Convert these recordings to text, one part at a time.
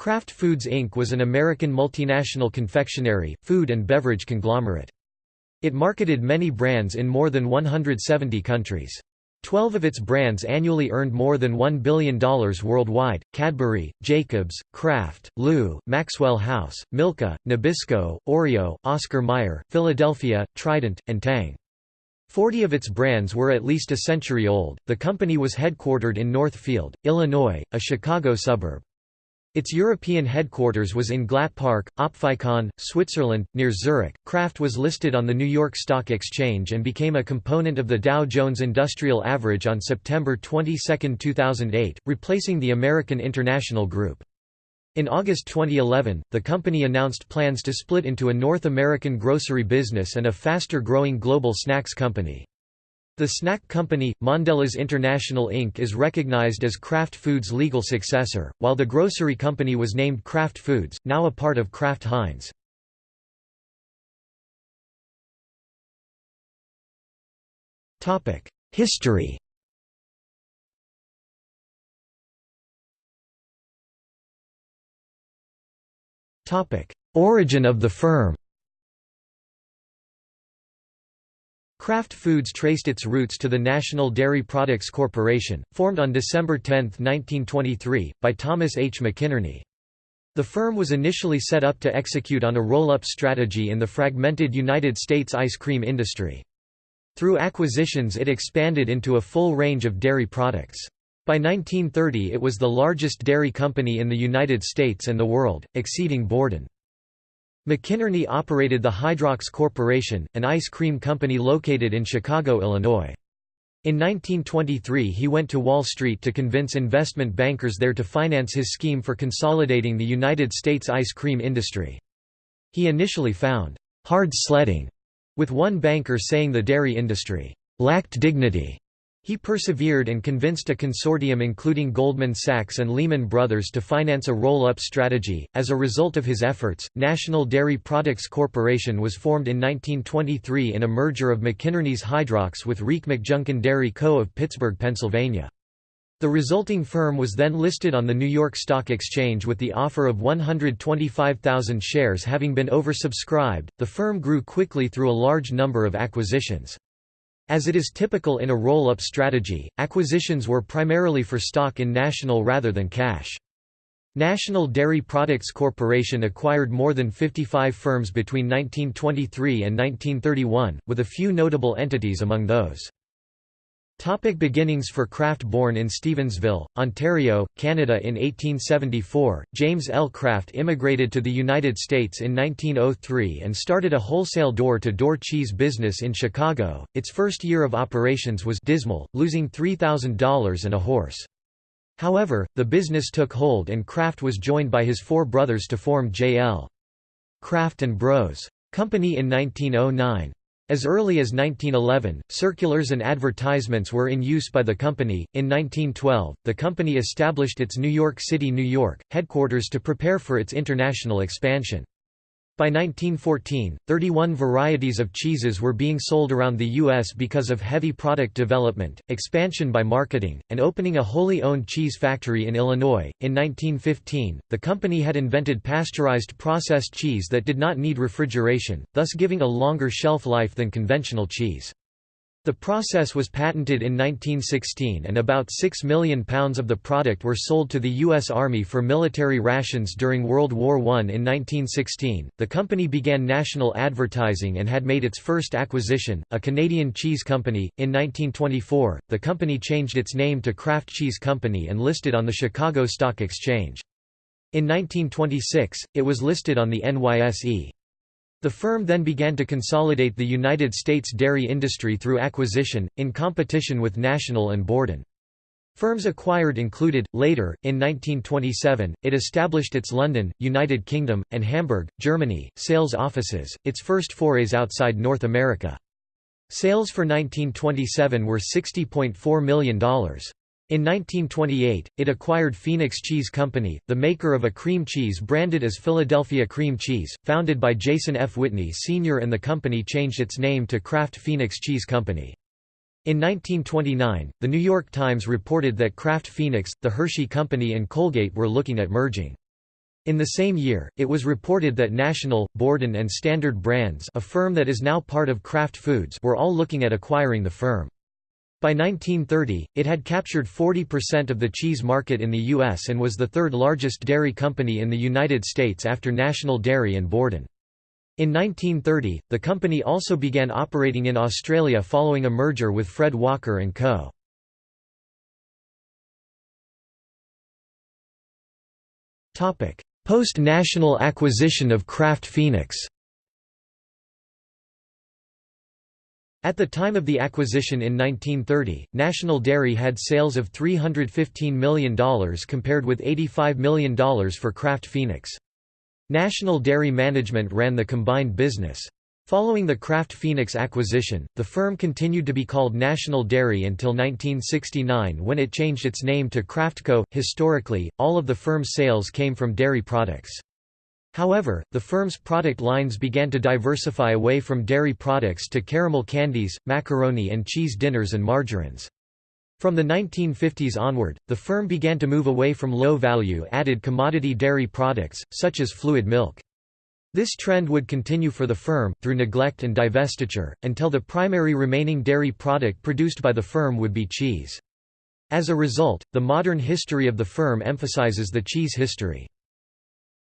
Kraft Foods Inc. was an American multinational confectionery, food and beverage conglomerate. It marketed many brands in more than 170 countries. Twelve of its brands annually earned more than $1 billion worldwide, Cadbury, Jacobs, Kraft, LU, Maxwell House, Milka, Nabisco, Oreo, Oscar Mayer, Philadelphia, Trident, and Tang. Forty of its brands were at least a century old. The company was headquartered in Northfield, Illinois, a Chicago suburb. Its European headquarters was in Glatt Park, Opfikon, Switzerland, near Zurich. Kraft was listed on the New York Stock Exchange and became a component of the Dow Jones Industrial Average on September 22, 2008, replacing the American International Group. In August 2011, the company announced plans to split into a North American grocery business and a faster-growing global snacks company. The snack company, Mondelez International Inc. is recognized as Kraft Foods' legal successor, while the grocery company was named Kraft Foods, now a part of Kraft Heinz. History Origin of the firm Kraft Foods traced its roots to the National Dairy Products Corporation, formed on December 10, 1923, by Thomas H. McInerney. The firm was initially set up to execute on a roll-up strategy in the fragmented United States ice cream industry. Through acquisitions it expanded into a full range of dairy products. By 1930 it was the largest dairy company in the United States and the world, exceeding Borden. McInerney operated the Hydrox Corporation, an ice cream company located in Chicago, Illinois. In 1923 he went to Wall Street to convince investment bankers there to finance his scheme for consolidating the United States ice cream industry. He initially found, "...hard sledding", with one banker saying the dairy industry, "...lacked dignity." He persevered and convinced a consortium including Goldman Sachs and Lehman Brothers to finance a roll-up strategy. As a result of his efforts, National Dairy Products Corporation was formed in 1923 in a merger of McInerney's Hydrox with Rieck McJunkin Dairy Co. of Pittsburgh, Pennsylvania. The resulting firm was then listed on the New York Stock Exchange with the offer of 125,000 shares having been oversubscribed. The firm grew quickly through a large number of acquisitions. As it is typical in a roll-up strategy, acquisitions were primarily for stock in National rather than cash. National Dairy Products Corporation acquired more than 55 firms between 1923 and 1931, with a few notable entities among those. Topic beginnings for Kraft Born in Stevensville, Ontario, Canada in 1874, James L. Kraft immigrated to the United States in 1903 and started a wholesale door-to-door -door cheese business in Chicago. Its first year of operations was dismal, losing $3,000 and a horse. However, the business took hold and Kraft was joined by his four brothers to form J.L. Kraft and Bros. Company in 1909. As early as 1911, circulars and advertisements were in use by the company. In 1912, the company established its New York City, New York, headquarters to prepare for its international expansion. By 1914, 31 varieties of cheeses were being sold around the U.S. because of heavy product development, expansion by marketing, and opening a wholly owned cheese factory in Illinois. In 1915, the company had invented pasteurized processed cheese that did not need refrigeration, thus giving a longer shelf life than conventional cheese. The process was patented in 1916 and about 6 million pounds of the product were sold to the U.S. Army for military rations during World War I. In 1916, the company began national advertising and had made its first acquisition, a Canadian cheese company. In 1924, the company changed its name to Kraft Cheese Company and listed on the Chicago Stock Exchange. In 1926, it was listed on the NYSE. The firm then began to consolidate the United States dairy industry through acquisition, in competition with National and Borden. Firms acquired included, later, in 1927, it established its London, United Kingdom, and Hamburg, Germany, sales offices, its first forays outside North America. Sales for 1927 were $60.4 million. In 1928, it acquired Phoenix Cheese Company, the maker of a cream cheese branded as Philadelphia Cream Cheese, founded by Jason F. Whitney Sr. and the company changed its name to Kraft Phoenix Cheese Company. In 1929, The New York Times reported that Kraft Phoenix, the Hershey Company and Colgate were looking at merging. In the same year, it was reported that National, Borden and Standard Brands a firm that is now part of Kraft Foods were all looking at acquiring the firm. By 1930, it had captured 40% of the cheese market in the U.S. and was the third largest dairy company in the United States after National Dairy and Borden. In 1930, the company also began operating in Australia following a merger with Fred Walker & Co. Post-national acquisition of Kraft Phoenix At the time of the acquisition in 1930, National Dairy had sales of $315 million compared with $85 million for Kraft Phoenix. National Dairy Management ran the combined business. Following the Kraft Phoenix acquisition, the firm continued to be called National Dairy until 1969 when it changed its name to Kraftco. Historically, all of the firm's sales came from dairy products. However, the firm's product lines began to diversify away from dairy products to caramel candies, macaroni and cheese dinners and margarines. From the 1950s onward, the firm began to move away from low-value added commodity dairy products, such as fluid milk. This trend would continue for the firm, through neglect and divestiture, until the primary remaining dairy product produced by the firm would be cheese. As a result, the modern history of the firm emphasizes the cheese history.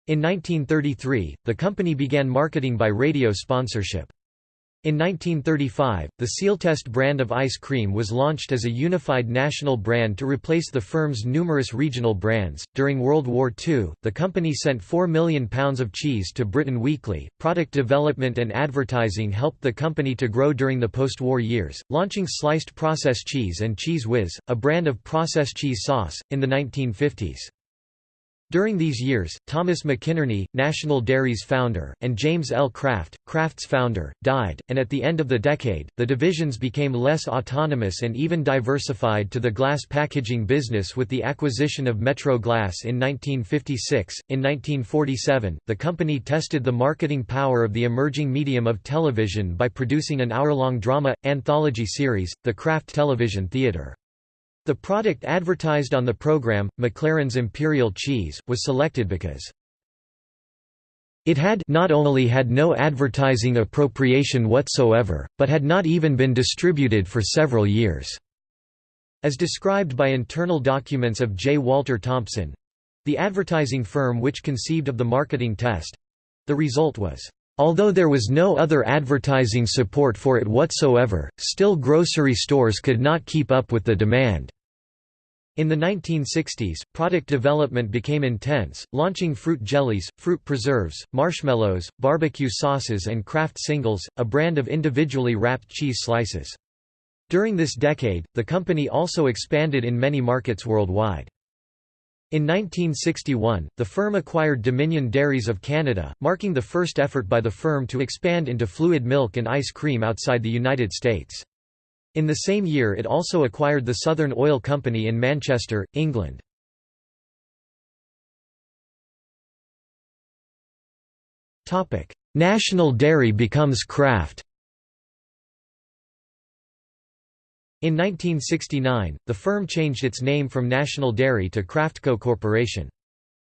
In 1933, the company began marketing by radio sponsorship. In 1935, the Sealtest brand of ice cream was launched as a unified national brand to replace the firm's numerous regional brands. During World War II, the company sent 4 million pounds of cheese to Britain weekly. Product development and advertising helped the company to grow during the post war years, launching sliced processed cheese and Cheez Whiz, a brand of processed cheese sauce, in the 1950s. During these years, Thomas McInerney, National Dairy's founder, and James L. Kraft, Kraft's founder, died, and at the end of the decade, the divisions became less autonomous and even diversified to the glass packaging business with the acquisition of Metro Glass in 1956. In 1947, the company tested the marketing power of the emerging medium of television by producing an hour-long drama, anthology series, The Kraft Television Theater. The product advertised on the program, McLaren's Imperial Cheese, was selected because it had not only had no advertising appropriation whatsoever, but had not even been distributed for several years. As described by internal documents of J. Walter Thompson—the advertising firm which conceived of the marketing test—the result was Although there was no other advertising support for it whatsoever, still grocery stores could not keep up with the demand. In the 1960s, product development became intense, launching fruit jellies, fruit preserves, marshmallows, barbecue sauces and Kraft Singles, a brand of individually wrapped cheese slices. During this decade, the company also expanded in many markets worldwide. In 1961, the firm acquired Dominion Dairies of Canada, marking the first effort by the firm to expand into fluid milk and ice cream outside the United States. In the same year it also acquired the Southern Oil Company in Manchester, England. National Dairy becomes Kraft In 1969, the firm changed its name from National Dairy to Kraftco Corporation.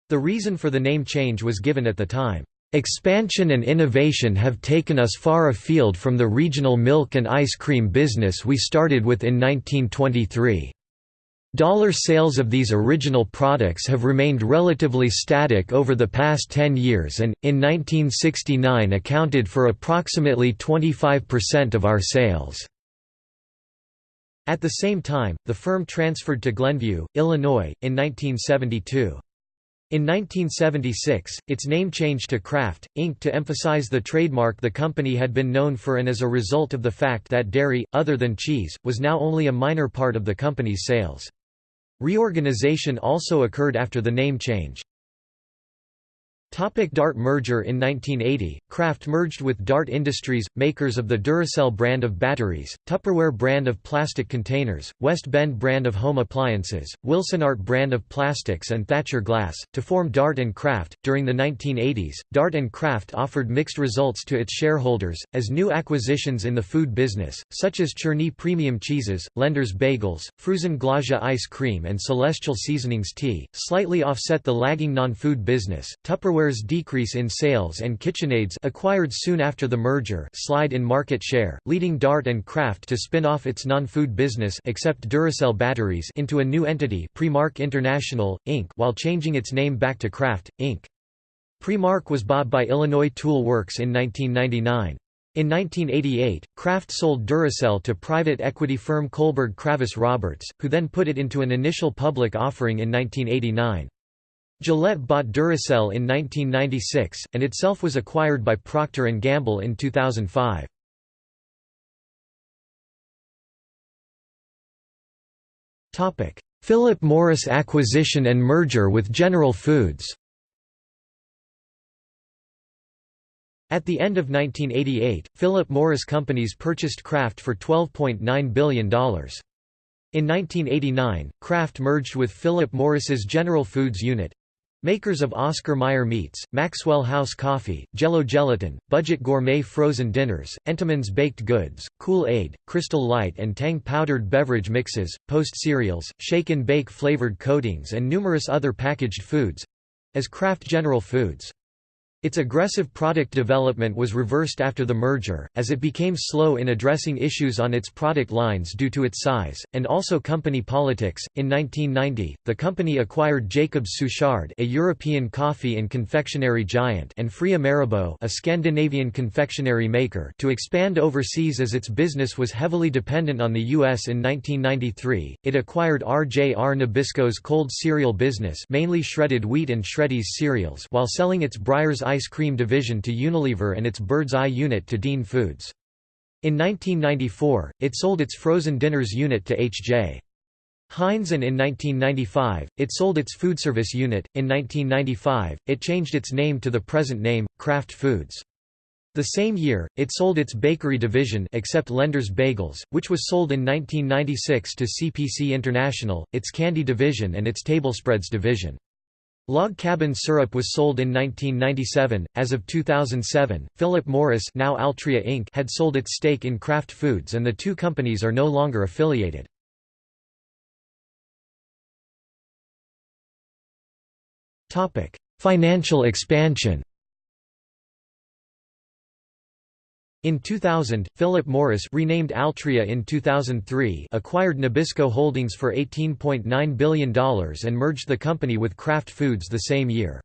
The reason for the name change was given at the time. Expansion and innovation have taken us far afield from the regional milk and ice cream business we started with in 1923. Dollar sales of these original products have remained relatively static over the past 10 years and, in 1969 accounted for approximately 25% of our sales. At the same time, the firm transferred to Glenview, Illinois, in 1972. In 1976, its name changed to Kraft, Inc. to emphasize the trademark the company had been known for and as a result of the fact that dairy, other than cheese, was now only a minor part of the company's sales. Reorganization also occurred after the name change. Topic Dart merger In 1980, Kraft merged with Dart Industries, makers of the Duracell brand of batteries, Tupperware brand of plastic containers, West Bend brand of home appliances, Wilsonart brand of plastics and Thatcher Glass, to form Dart and Kraft. During the 1980s, Dart and Kraft offered mixed results to its shareholders, as new acquisitions in the food business, such as Churny Premium Cheeses, Lender's Bagels, Frusen Glädjé Ice Cream and Celestial Seasonings Tea, slightly offset the lagging non-food business. Tupperware Tupperware's decrease in sales and KitchenAid's acquired soon after the merger slide in market share, leading Dart and Kraft to spin off its non-food business except Duracell batteries into a new entity Premark International, Inc. while changing its name back to Kraft, Inc. Premark was bought by Illinois Tool Works in 1999. In 1988, Kraft sold Duracell to private equity firm Kohlberg Kravis Roberts, who then put it into an initial public offering in 1989. Gillette bought Duracell in 1996, and itself was acquired by Procter & Gamble in 2005. Philip Morris acquisition and merger with General Foods At the end of 1988, Philip Morris Companies purchased Kraft for $12.9 billion. In 1989, Kraft merged with Philip Morris's General Foods unit, Makers of Oscar Mayer Meats, Maxwell House Coffee, Jell-O Gelatin, Budget Gourmet Frozen Dinners, Entenmann's Baked Goods, Kool-Aid, Crystal Light and Tang Powdered Beverage Mixes, Post Cereals, Shake and Bake Flavored Coatings and numerous other packaged foods—as Kraft General Foods. Its aggressive product development was reversed after the merger, as it became slow in addressing issues on its product lines due to its size, and also company politics. In 1990, the company acquired Jacobs Suchard, a European coffee and confectionery giant, and Freia Marabou, a Scandinavian confectionery maker, to expand overseas as its business was heavily dependent on the U.S. In 1993, it acquired R.J.R. Nabisco's cold cereal business, mainly shredded wheat and Shreddies cereals, while selling its Breyers ice cream division to Unilever and its Bird's Eye unit to Dean Foods. In 1994, it sold its frozen dinners unit to H.J. Heinz and in 1995, it sold its food service unit. In 1995, it changed its name to the present name, Kraft Foods. The same year, it sold its bakery division except Lender's Bagels, which was sold in 1996 to CPC International, its candy division and its tablespreads division. Log cabin syrup was sold in 1997. As of 2007, Philip Morris, now Altria Inc., had sold its stake in Kraft Foods and the two companies are no longer affiliated. Topic: Financial expansion. In 2000, Philip Morris renamed Altria in 2003 acquired Nabisco Holdings for $18.9 billion and merged the company with Kraft Foods the same year.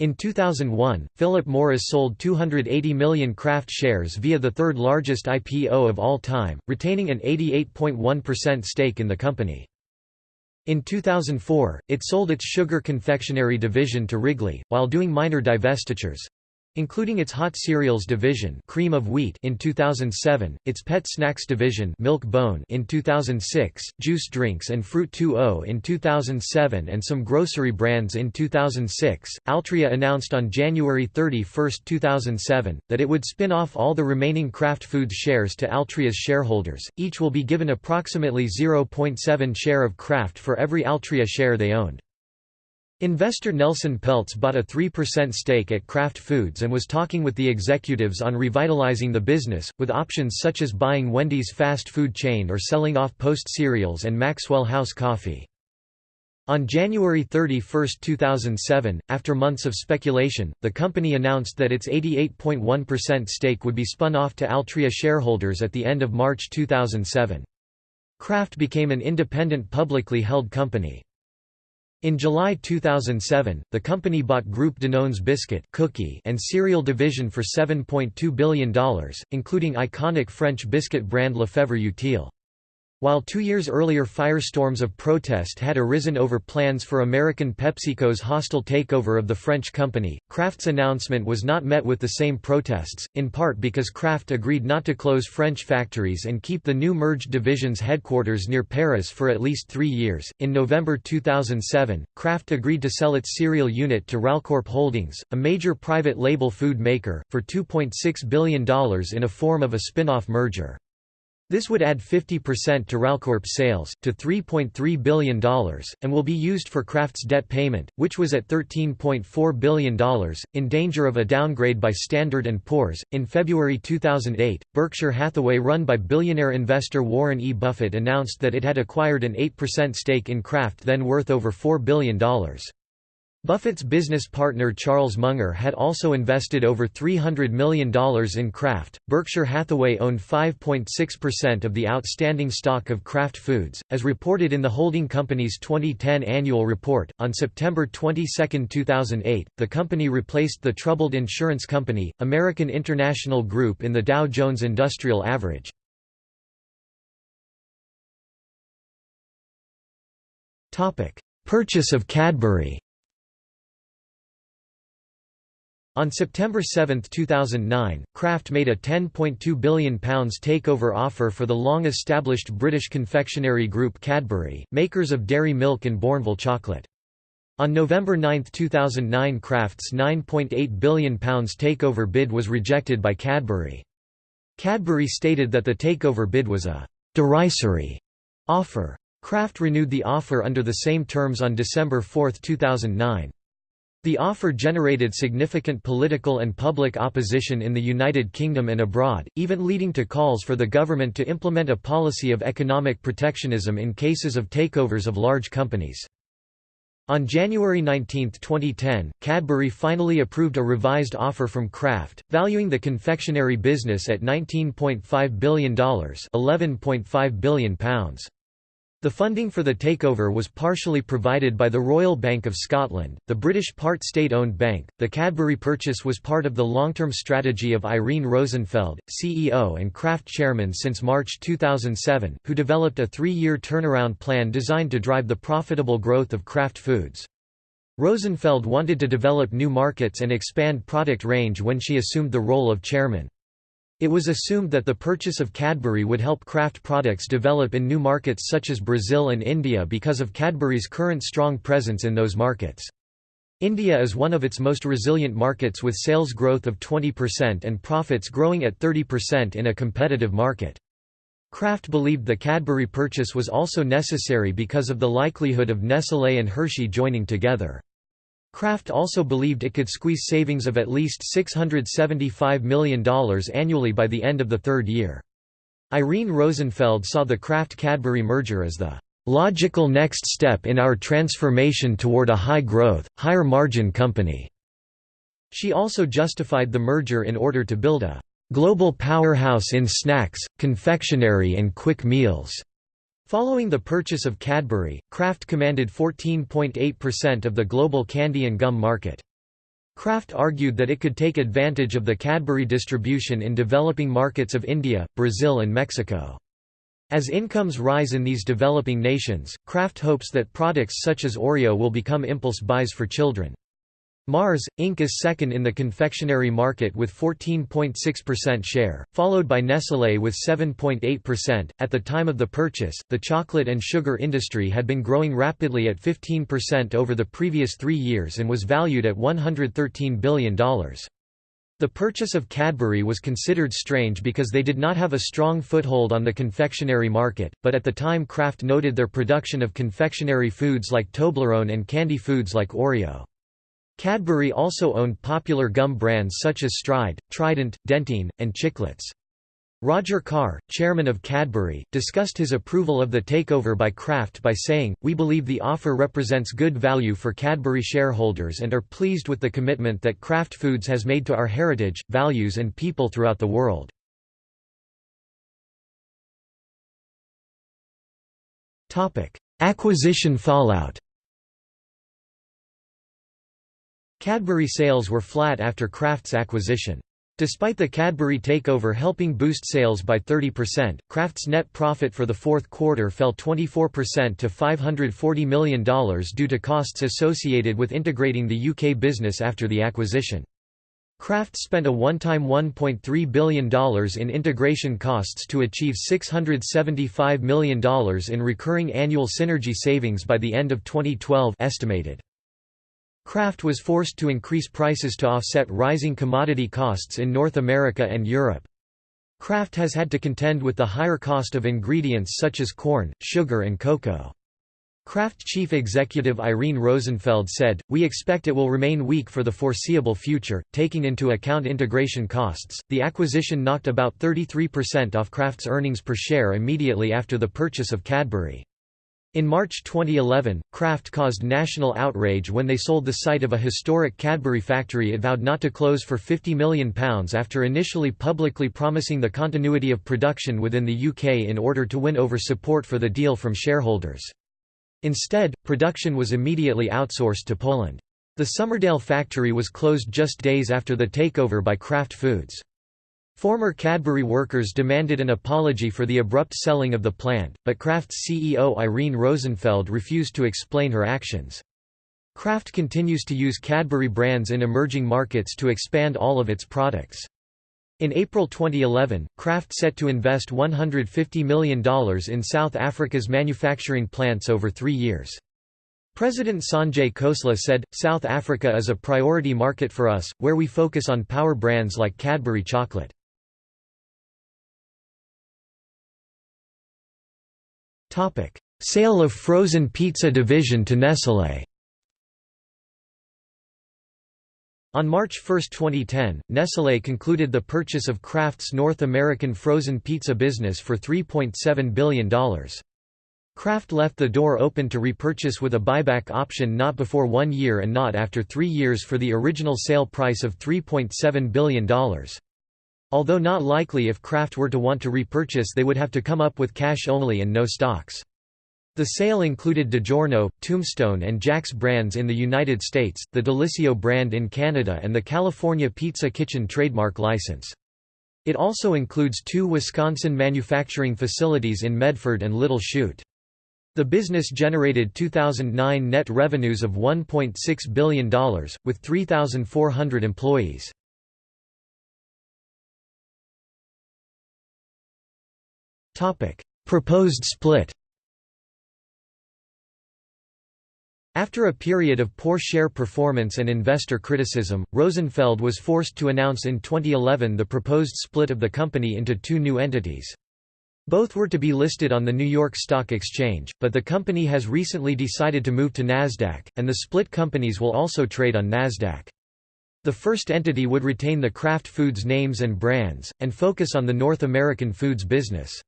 In 2001, Philip Morris sold 280 million Kraft shares via the third largest IPO of all time, retaining an 88.1% stake in the company. In 2004, it sold its sugar confectionery division to Wrigley, while doing minor divestitures, including its hot cereals division cream of wheat in 2007, its pet snacks division milk bone in 2006, juice drinks and Fruit2O in 2007 and some grocery brands in 2006. Altria announced on January 31, 2007, that it would spin off all the remaining Kraft Foods shares to Altria's shareholders, each will be given approximately 0.7 share of Kraft for every Altria share they owned. Investor Nelson Peltz bought a 3% stake at Kraft Foods and was talking with the executives on revitalizing the business, with options such as buying Wendy's fast food chain or selling off Post cereals and Maxwell House coffee. On January 31, 2007, after months of speculation, the company announced that its 88.1% stake would be spun off to Altria shareholders at the end of March 2007. Kraft became an independent publicly held company. In July 2007, the company bought Groupe Danone's biscuit cookie and cereal division for $7.2 billion, including iconic French biscuit brand Lefèvre Utile. While two years earlier firestorms of protest had arisen over plans for American PepsiCo's hostile takeover of the French company, Kraft's announcement was not met with the same protests, in part because Kraft agreed not to close French factories and keep the new merged division's headquarters near Paris for at least three years. In November 2007, Kraft agreed to sell its cereal unit to Ralcorp Holdings, a major private label food maker, for $2.6 billion in a form of a spin-off merger. This would add 50% to Ralcorp sales, to $3.3 billion, and will be used for Kraft's debt payment, which was at $13.4 billion, in danger of a downgrade by Standard & Poor's. In February 2008, Berkshire Hathaway run by billionaire investor Warren E. Buffett announced that it had acquired an 8% stake in Kraft then worth over $4 billion. Buffett's business partner Charles Munger had also invested over $300 million in Kraft. Berkshire Hathaway owned 5.6% of the outstanding stock of Kraft Foods, as reported in the holding company's 2010 annual report. On September 22, 2008, the company replaced the troubled insurance company, American International Group, in the Dow Jones Industrial Average. Purchase of Cadbury On September 7, 2009, Kraft made a £10.2 billion takeover offer for the long-established British confectionery group Cadbury, makers of dairy milk and Bournville chocolate. On November 9, 2009 Kraft's £9.8 billion takeover bid was rejected by Cadbury. Cadbury stated that the takeover bid was a «derisory» offer. Kraft renewed the offer under the same terms on December 4, 2009. The offer generated significant political and public opposition in the United Kingdom and abroad, even leading to calls for the government to implement a policy of economic protectionism in cases of takeovers of large companies. On January 19, 2010, Cadbury finally approved a revised offer from Kraft, valuing the confectionery business at $19.5 billion £11.5 billion. The funding for the takeover was partially provided by the Royal Bank of Scotland, the British part state-owned bank. The Cadbury purchase was part of the long-term strategy of Irene Rosenfeld, CEO and Kraft chairman since March 2007, who developed a three-year turnaround plan designed to drive the profitable growth of Kraft Foods. Rosenfeld wanted to develop new markets and expand product range when she assumed the role of chairman. It was assumed that the purchase of Cadbury would help Kraft products develop in new markets such as Brazil and India because of Cadbury's current strong presence in those markets. India is one of its most resilient markets with sales growth of 20% and profits growing at 30% in a competitive market. Kraft believed the Cadbury purchase was also necessary because of the likelihood of Nestlé and Hershey joining together. Kraft also believed it could squeeze savings of at least $675 million annually by the end of the third year. Irene Rosenfeld saw the Kraft-Cadbury merger as the "...logical next step in our transformation toward a high-growth, higher-margin company." She also justified the merger in order to build a "...global powerhouse in snacks, confectionery and quick meals." Following the purchase of Cadbury, Kraft commanded 14.8% of the global candy and gum market. Kraft argued that it could take advantage of the Cadbury distribution in developing markets of India, Brazil and Mexico. As incomes rise in these developing nations, Kraft hopes that products such as Oreo will become impulse buys for children. Mars, Inc. is second in the confectionery market with 14.6% share, followed by Nestlé with 7.8%. At the time of the purchase, the chocolate and sugar industry had been growing rapidly at 15% over the previous three years and was valued at $113 billion. The purchase of Cadbury was considered strange because they did not have a strong foothold on the confectionery market, but at the time Kraft noted their production of confectionery foods like Toblerone and candy foods like Oreo. Cadbury also owned popular gum brands such as Stride, Trident, Dentyne, and Chiclets. Roger Carr, chairman of Cadbury, discussed his approval of the takeover by Kraft by saying, We believe the offer represents good value for Cadbury shareholders and are pleased with the commitment that Kraft Foods has made to our heritage, values and people throughout the world. Acquisition fallout Cadbury sales were flat after Kraft's acquisition. Despite the Cadbury takeover helping boost sales by 30%, Kraft's net profit for the fourth quarter fell 24% to $540 million due to costs associated with integrating the UK business after the acquisition. Kraft spent a one-time $1.3 billion in integration costs to achieve $675 million in recurring annual synergy savings by the end of 2012 estimated. Kraft was forced to increase prices to offset rising commodity costs in North America and Europe. Kraft has had to contend with the higher cost of ingredients such as corn, sugar and cocoa. Kraft chief executive Irene Rosenfeld said, We expect it will remain weak for the foreseeable future, taking into account integration costs. The acquisition knocked about 33% off Kraft's earnings per share immediately after the purchase of Cadbury. In March 2011, Kraft caused national outrage when they sold the site of a historic Cadbury factory it vowed not to close for £50 million after initially publicly promising the continuity of production within the UK in order to win over support for the deal from shareholders. Instead, production was immediately outsourced to Poland. The Somerdale factory was closed just days after the takeover by Kraft Foods. Former Cadbury workers demanded an apology for the abrupt selling of the plant, but Kraft's CEO Irene Rosenfeld refused to explain her actions. Kraft continues to use Cadbury brands in emerging markets to expand all of its products. In April 2011, Kraft set to invest $150 million in South Africa's manufacturing plants over three years. President Sanjay Khosla said, South Africa is a priority market for us, where we focus on power brands like Cadbury chocolate. Sale of frozen pizza division to Nestlé On March 1, 2010, Nestlé concluded the purchase of Kraft's North American frozen pizza business for $3.7 billion. Kraft left the door open to repurchase with a buyback option not before one year and not after three years for the original sale price of $3.7 billion. Although not likely if Kraft were to want to repurchase they would have to come up with cash only and no stocks. The sale included DiGiorno, Tombstone and Jack's brands in the United States, the Delissio brand in Canada and the California Pizza Kitchen trademark license. It also includes two Wisconsin manufacturing facilities in Medford and Little Chute. The business generated 2009 net revenues of $1.6 billion, with 3,400 employees. Proposed split After a period of poor share performance and investor criticism, Rosenfeld was forced to announce in 2011 the proposed split of the company into two new entities. Both were to be listed on the New York Stock Exchange, but the company has recently decided to move to Nasdaq, and the split companies will also trade on Nasdaq. The first entity would retain the Kraft Foods names and brands, and focus on the North American foods business.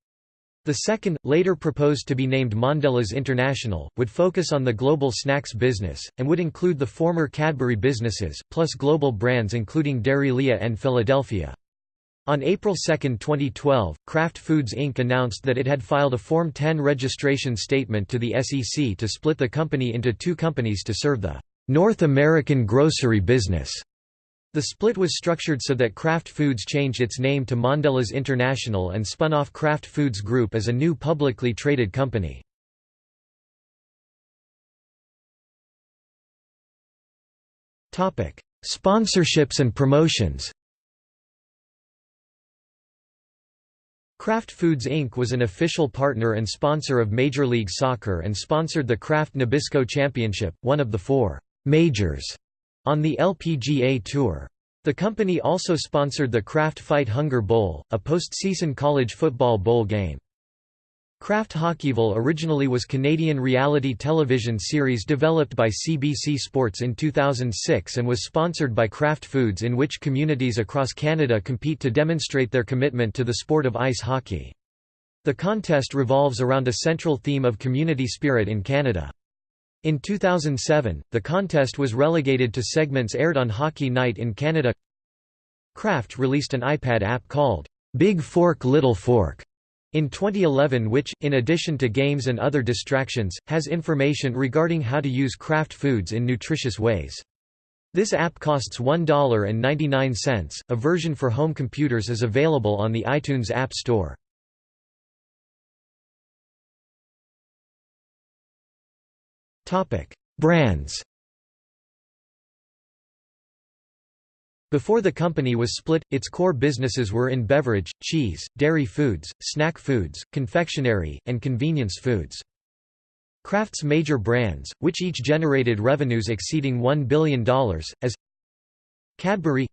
The second, later proposed to be named Mondelez International, would focus on the global snacks business, and would include the former Cadbury businesses, plus global brands including Dairylea and Philadelphia. On April 2, 2012, Kraft Foods Inc. announced that it had filed a Form 10 registration statement to the SEC to split the company into two companies to serve the North American grocery business. The split was structured so that Kraft Foods changed its name to Mondelez International and spun off Kraft Foods Group as a new publicly traded company. Sponsorships and promotions Kraft Foods Inc. was an official partner and sponsor of Major League Soccer and sponsored the Kraft Nabisco Championship, one of the four majors on the LPGA Tour. The company also sponsored the Kraft Fight Hunger Bowl, a postseason college football bowl game. Kraft Hockeyville originally was Canadian reality television series developed by CBC Sports in 2006 and was sponsored by Kraft Foods in which communities across Canada compete to demonstrate their commitment to the sport of ice hockey. The contest revolves around a central theme of community spirit in Canada. In 2007, the contest was relegated to segments aired on Hockey Night in Canada. Kraft released an iPad app called Big Fork Little Fork in 2011 which, in addition to games and other distractions, has information regarding how to use Kraft foods in nutritious ways. This app costs $1.99. A version for home computers is available on the iTunes App Store. Brands. Before the company was split, its core businesses were in beverage, cheese, dairy foods, snack foods, confectionery, and convenience foods. Kraft's major brands, which each generated revenues exceeding $1 billion, as Cadbury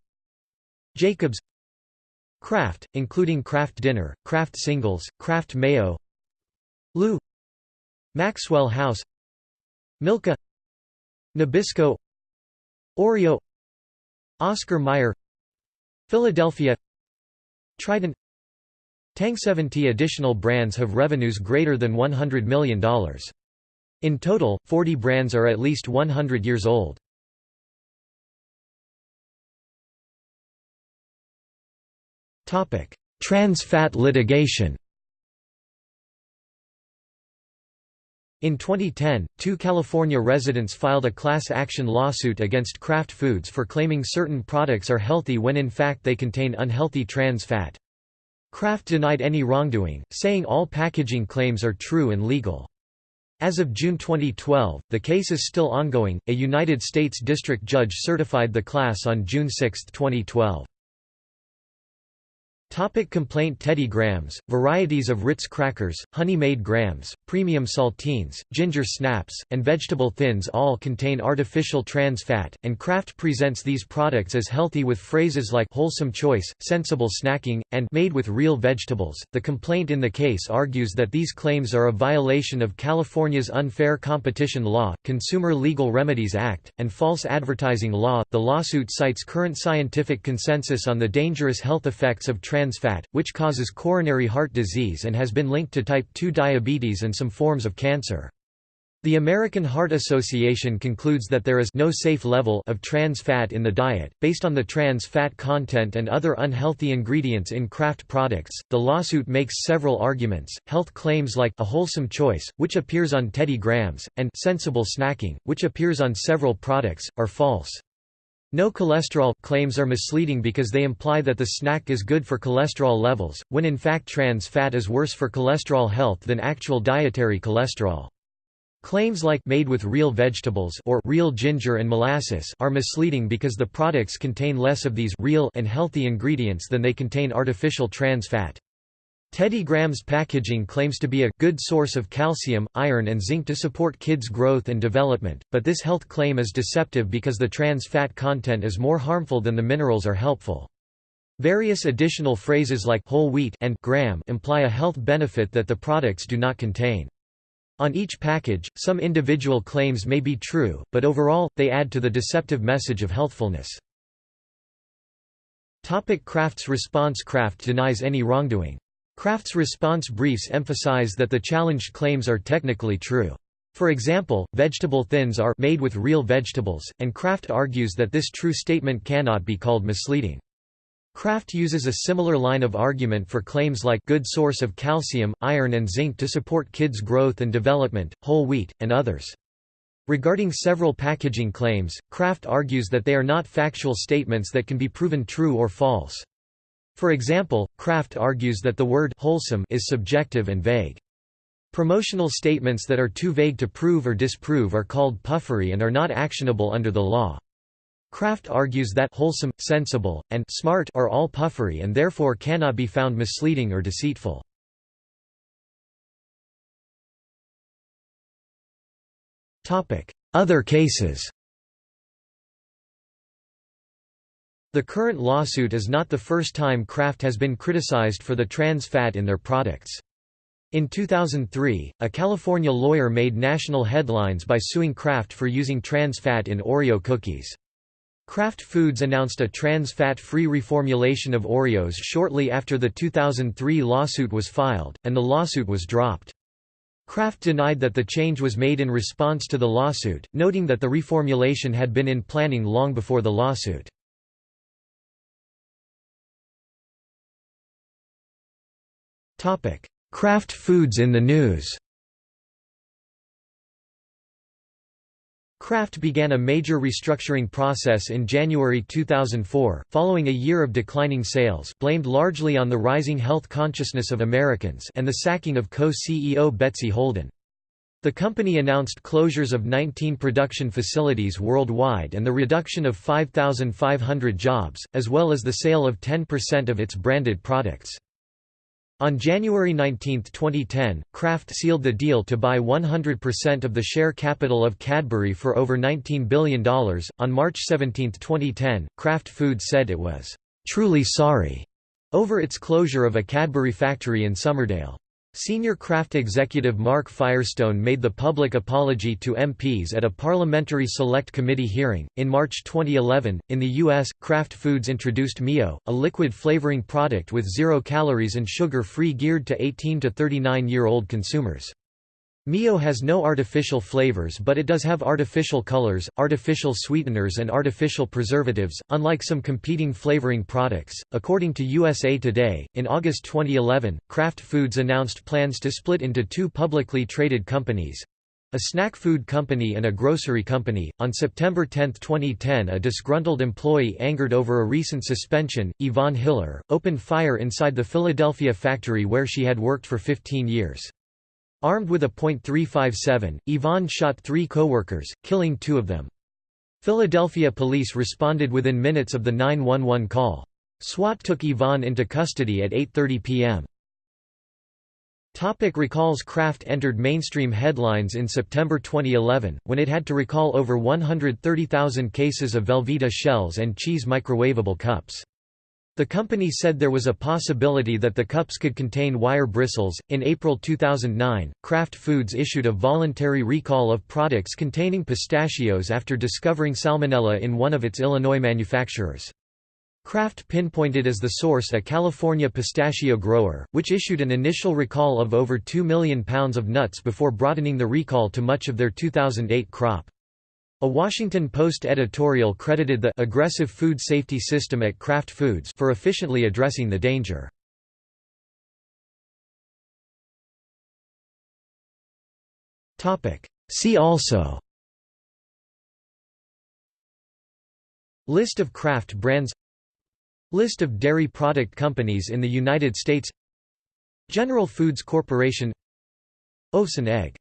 Jacobs Kraft, including Kraft Dinner, Kraft Singles, Kraft Mayo LU Maxwell House Milka Nabisco Oreo Oscar Mayer Philadelphia Trident Tang 70 additional brands have revenues greater than $100 million. In total, 40 brands are at least 100 years old. Trans fat litigation In 2010, two California residents filed a class action lawsuit against Kraft Foods for claiming certain products are healthy when in fact they contain unhealthy trans fat. Kraft denied any wrongdoing, saying all packaging claims are true and legal. As of June 2012, the case is still ongoing. A United States District Judge certified the class on June 6, 2012. Topic complaint Teddy Grahams, varieties of Ritz crackers, Honey-Maid grahams, premium saltines, ginger snaps, and vegetable thins all contain artificial trans fat, and Kraft presents these products as healthy with phrases like wholesome choice, sensible snacking, and made with real vegetables. The complaint in the case argues that these claims are a violation of California's unfair competition law, Consumer Legal Remedies Act, and false advertising law. The lawsuit cites current scientific consensus on the dangerous health effects of trans fat, which causes coronary heart disease and has been linked to type 2 diabetes and some forms of cancer. The American Heart Association concludes that there is no safe level of trans fat in the diet, based on the trans fat content and other unhealthy ingredients in Kraft products. The lawsuit makes several arguments. Health claims like a wholesome choice, which appears on Teddy Grahams, and sensible snacking, which appears on several products, are false. No cholesterol claims are misleading because they imply that the snack is good for cholesterol levels, when in fact trans fat is worse for cholesterol health than actual dietary cholesterol. Claims like made with real vegetables or real ginger and molasses are misleading because the products contain less of these real and healthy ingredients than they contain artificial trans fat. Teddy Graham's packaging claims to be a good source of calcium, iron and zinc to support kids' growth and development, but this health claim is deceptive because the trans fat content is more harmful than the minerals are helpful. Various additional phrases like whole wheat and graham imply a health benefit that the products do not contain. On each package, some individual claims may be true, but overall, they add to the deceptive message of healthfulness. Topic Kraft's response Kraft denies any wrongdoing. Kraft's response briefs emphasize that the challenged claims are technically true. For example, vegetable thins are made with real vegetables, and Kraft argues that this true statement cannot be called misleading. Kraft uses a similar line of argument for claims like good source of calcium, iron and zinc to support kids' growth and development, whole wheat, and others. Regarding several packaging claims, Kraft argues that they are not factual statements that can be proven true or false. For example, Kraft argues that the word wholesome is subjective and vague. Promotional statements that are too vague to prove or disprove are called puffery and are not actionable under the law. Kraft argues that wholesome, sensible, and smart are all puffery and therefore cannot be found misleading or deceitful. Other cases The current lawsuit is not the first time Kraft has been criticized for the trans fat in their products. In 2003, a California lawyer made national headlines by suing Kraft for using trans fat in Oreo cookies. Kraft Foods announced a trans fat-free reformulation of Oreos shortly after the 2003 lawsuit was filed, and the lawsuit was dropped. Kraft denied that the change was made in response to the lawsuit, noting that the reformulation had been in planning long before the lawsuit. Kraft Foods in the news Kraft began a major restructuring process in January 2004, following a year of declining sales blamed largely on the rising health consciousness of Americans and the sacking of co-CEO Betsy Holden. The company announced closures of 19 production facilities worldwide and the reduction of 5,500 jobs, as well as the sale of 10% of its branded products. On January 19, 2010, Kraft sealed the deal to buy 100% of the share capital of Cadbury for over $19 billion. On March 17, 2010, Kraft Foods said it was truly sorry over its closure of a Cadbury factory in Somerdale. Senior Kraft executive Mark Firestone made the public apology to MPs at a parliamentary select committee hearing. In March 2011, in the U.S., Kraft Foods introduced Mio, a liquid flavoring product with zero calories and sugar free geared to 18 to 39 year old consumers. Mio has no artificial flavors but it does have artificial colors, artificial sweeteners and artificial preservatives, unlike some competing flavoring products. According to USA Today, in August 2011, Kraft Foods announced plans to split into two publicly traded companies, a snack food company and a grocery company. On September 10, 2010, a disgruntled employee angered over a recent suspension, Yvonne Hiller, opened fire inside the Philadelphia factory where she had worked for 15 years. Armed with a .357, Yvonne shot three co-workers, killing two of them. Philadelphia police responded within minutes of the 911 call. SWAT took Yvonne into custody at 8.30 p.m. Topic recalls Kraft entered mainstream headlines in September 2011, when it had to recall over 130,000 cases of Velveeta shells and cheese microwavable cups. The company said there was a possibility that the cups could contain wire bristles. In April 2009, Kraft Foods issued a voluntary recall of products containing pistachios after discovering salmonella in one of its Illinois manufacturers. Kraft pinpointed as the source a California pistachio grower, which issued an initial recall of over 2 million pounds of nuts before broadening the recall to much of their 2008 crop. A Washington Post editorial credited the aggressive food safety system at Kraft Foods for efficiently addressing the danger. See also List of Kraft brands List of dairy product companies in the United States General Foods Corporation and egg